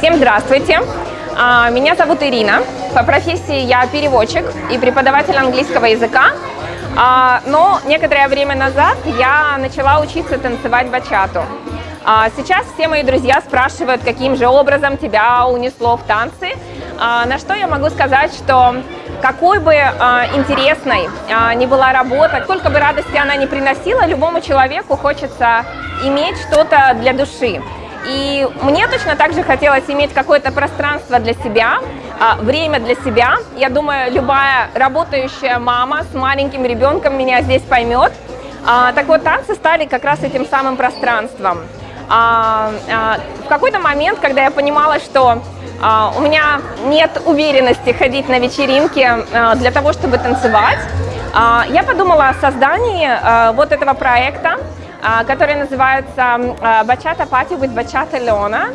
Всем здравствуйте! А, меня зовут Ирина. По профессии я переводчик и преподаватель английского языка. А, но некоторое время назад я начала учиться танцевать бачату. А, сейчас все мои друзья спрашивают, каким же образом тебя унесло в танцы. На что я могу сказать, что какой бы интересной ни была работа, сколько бы радости она не приносила, любому человеку хочется иметь что-то для души. И мне точно так же хотелось иметь какое-то пространство для себя, а, время для себя. Я думаю, любая работающая мама с маленьким ребенком меня здесь поймет. А, так вот, танцы стали как раз этим самым пространством. А, в какой-то момент, когда я понимала, что у меня нет уверенности ходить на вечеринки для того, чтобы танцевать, я подумала о создании вот этого проекта, который называется «Бачата Пати with Бачата Леона».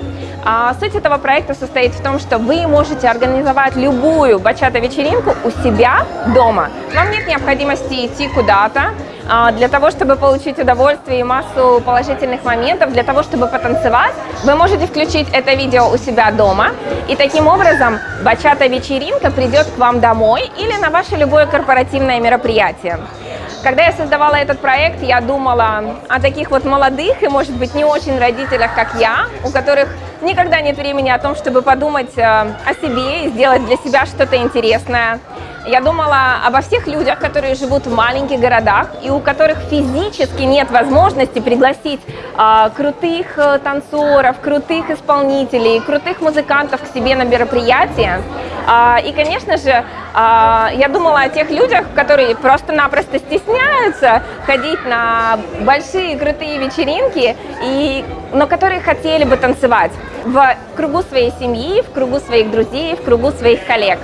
Суть этого проекта состоит в том, что вы можете организовать любую бачата-вечеринку у себя дома. Вам нет необходимости идти куда-то, а, для того, чтобы получить удовольствие и массу положительных моментов, для того, чтобы потанцевать, вы можете включить это видео у себя дома. И таким образом бачата-вечеринка придет к вам домой или на ваше любое корпоративное мероприятие. Когда я создавала этот проект, я думала о таких вот молодых и, может быть, не очень родителях, как я, у которых никогда нет времени о том, чтобы подумать э, о себе и сделать для себя что-то интересное. Я думала обо всех людях, которые живут в маленьких городах и у которых физически нет возможности пригласить а, крутых э, танцоров, крутых исполнителей, крутых музыкантов к себе на мероприятие. А, и, конечно же, я думала о тех людях, которые просто-напросто стесняются ходить на большие крутые вечеринки, и, но которые хотели бы танцевать в кругу своей семьи, в кругу своих друзей, в кругу своих коллег.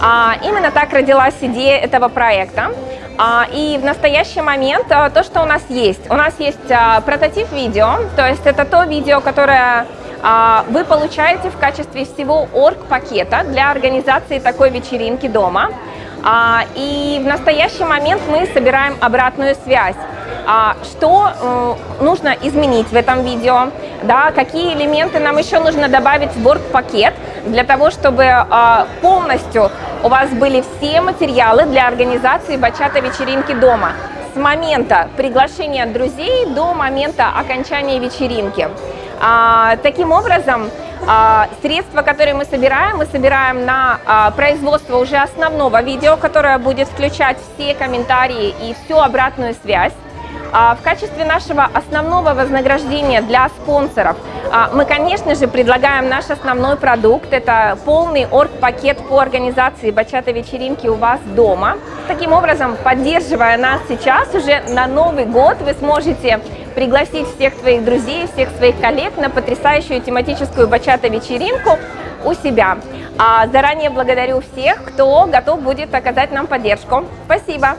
А, именно так родилась идея этого проекта. А, и в настоящий момент а, то, что у нас есть. У нас есть прототип видео, то есть это то видео, которое вы получаете в качестве всего орг-пакета для организации такой вечеринки дома. И в настоящий момент мы собираем обратную связь. Что э, нужно изменить в этом видео, да, какие элементы нам еще нужно добавить в орг-пакет для того, чтобы полностью у вас были все материалы для организации бачата-вечеринки дома с момента приглашения друзей до момента окончания вечеринки. А, таким образом, а, средства, которые мы собираем, мы собираем на а, производство уже основного видео, которое будет включать все комментарии и всю обратную связь. А, в качестве нашего основного вознаграждения для спонсоров а, мы, конечно же, предлагаем наш основной продукт. Это полный орг-пакет по организации бачата-вечеринки у вас дома. Таким образом, поддерживая нас сейчас, уже на Новый год вы сможете пригласить всех твоих друзей, всех своих коллег на потрясающую тематическую бачата-вечеринку у себя. А заранее благодарю всех, кто готов будет оказать нам поддержку. Спасибо!